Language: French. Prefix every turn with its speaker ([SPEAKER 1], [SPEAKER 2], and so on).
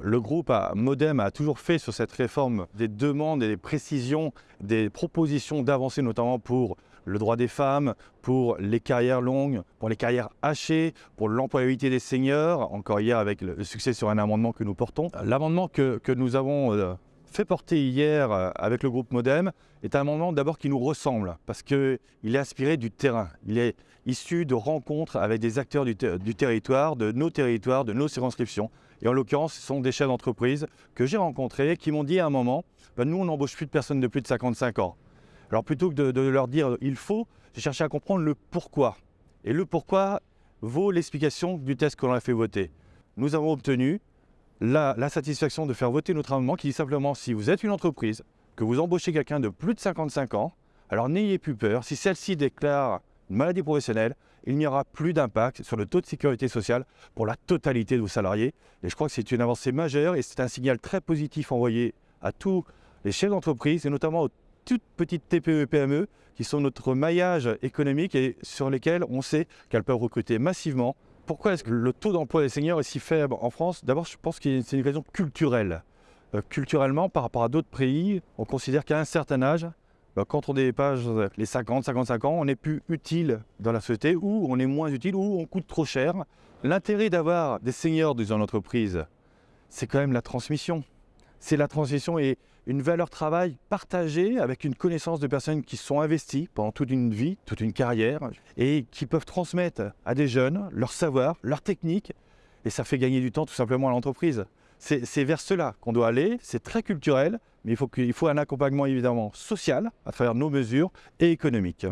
[SPEAKER 1] Le groupe Modem a toujours fait sur cette réforme des demandes et des précisions, des propositions d'avancée, notamment pour le droit des femmes, pour les carrières longues, pour les carrières hachées, pour l'employabilité des seniors, encore hier avec le succès sur un amendement que nous portons. L'amendement que, que, nous avons euh, fait porter hier euh, avec le groupe Modem est un amendement d'abord qui nous ressemble, parce qu'il est inspiré du terrain. Il est issu de rencontres avec des acteurs du, territoire, de nos territoires, de nos circonscriptions. Et en l'occurrence, ce sont des chefs d'entreprise que j'ai rencontrés qui m'ont dit à un moment, ben, nous on n'embauche plus de personnes de plus de 55 ans. Alors plutôt que de, leur dire il faut, j'ai cherché à comprendre le pourquoi. Et le pourquoi vaut l'explication du test que l'on a fait voter. Nous avons obtenu la, satisfaction de faire voter notre amendement qui dit simplement si vous êtes une entreprise, que vous embauchez quelqu'un de plus de 55 ans, alors n'ayez plus peur, si celle-ci déclare une maladie professionnelle, il n'y aura plus d'impact sur le taux de sécurité sociale pour la totalité de vos salariés. Et je crois que c'est une avancée majeure et c'est un signal très positif envoyé à tous les chefs d'entreprise et notamment aux toutes petites TPE PME qui sont notre maillage économique et sur lesquelles on sait qu'elles peuvent recruter massivement. Pourquoi est-ce que le taux d'emploi des seniors est si faible en France? D'abord, je pense que c'est une raison culturelle. Euh, culturellement, par rapport à d'autres pays, on considère qu'à un certain âge, bah, quand on dépasse les 50, 55 ans, on n'est plus utile dans la société ou on est moins utile ou on coûte trop cher. L'intérêt d'avoir des seniors dans une entreprise, c'est quand même la transmission. C'est la transmission et une valeur travail partagée avec une connaissance de personnes qui sont investies pendant toute une vie, toute une carrière, et qui peuvent transmettre à des jeunes leur savoir, leur technique, et ça fait gagner du temps tout simplement à l'entreprise. C'est vers cela qu'on doit aller, c'est très culturel, mais il faut, il faut un accompagnement évidemment social à travers nos mesures et économiques.